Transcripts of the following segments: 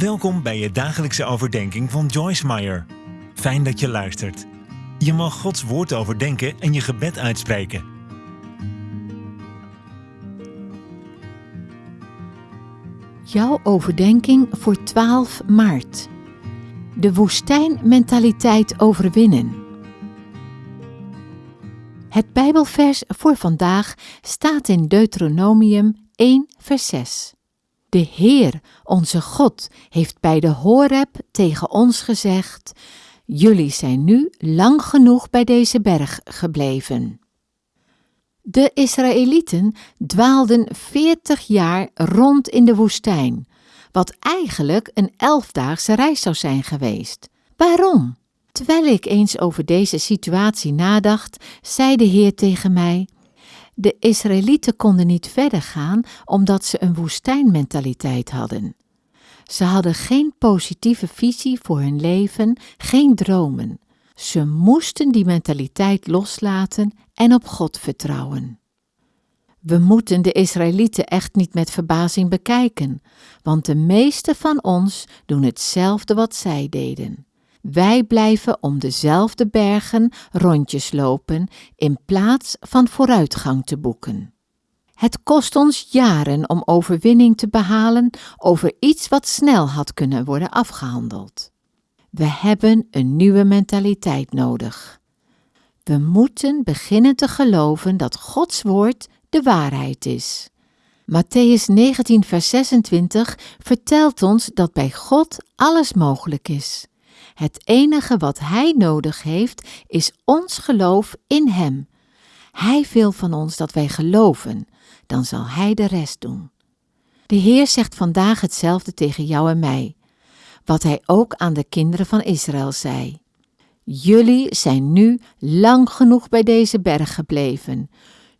Welkom bij je dagelijkse overdenking van Joyce Meyer. Fijn dat je luistert. Je mag Gods woord overdenken en je gebed uitspreken. Jouw overdenking voor 12 maart. De woestijnmentaliteit overwinnen. Het Bijbelvers voor vandaag staat in Deuteronomium 1, vers 6. De Heer, onze God, heeft bij de Horeb tegen ons gezegd: Jullie zijn nu lang genoeg bij deze berg gebleven. De Israëlieten dwaalden veertig jaar rond in de woestijn, wat eigenlijk een elfdaagse reis zou zijn geweest. Waarom? Terwijl ik eens over deze situatie nadacht, zei de Heer tegen mij: De Israëlieten konden niet verder gaan omdat ze een woestijnmentaliteit hadden. Ze hadden geen positieve visie voor hun leven, geen dromen. Ze moesten die mentaliteit loslaten en op God vertrouwen. We moeten de Israëlieten echt niet met verbazing bekijken, want de meeste van ons doen hetzelfde wat zij deden. Wij blijven om dezelfde bergen rondjes lopen in plaats van vooruitgang te boeken. Het kost ons jaren om overwinning te behalen over iets wat snel had kunnen worden afgehandeld. We hebben een nieuwe mentaliteit nodig. We moeten beginnen te geloven dat Gods woord de waarheid is. Matthäus 19, vers 26 vertelt ons dat bij God alles mogelijk is. Het enige wat Hij nodig heeft is ons geloof in Hem. Hij wil van ons dat wij geloven, dan zal Hij de rest doen. De Heer zegt vandaag hetzelfde tegen jou en mij, wat Hij ook aan de kinderen van Israël zei. Jullie zijn nu lang genoeg bij deze berg gebleven.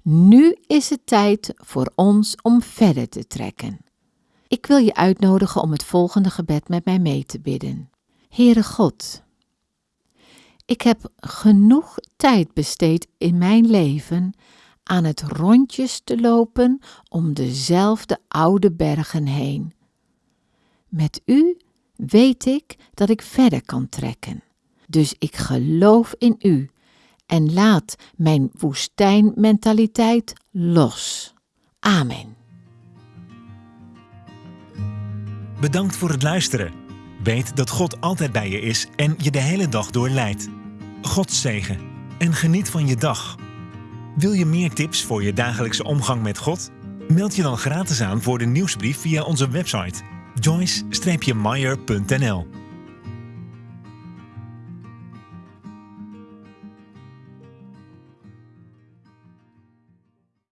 Nu is het tijd voor ons om verder te trekken. Ik wil je uitnodigen om het volgende gebed met mij mee te bidden. Heere God, ik heb genoeg tijd besteed in mijn leven aan het rondjes te lopen om dezelfde oude bergen heen. Met u weet ik dat ik verder kan trekken. Dus ik geloof in u en laat mijn woestijnmentaliteit los. Amen. Bedankt voor het luisteren. Weet dat God altijd bij je is en je de hele dag door leidt. God zegen en geniet van je dag. Wil je meer tips voor je dagelijkse omgang met God? Meld je dan gratis aan voor de nieuwsbrief via onze website joyce-meyer.nl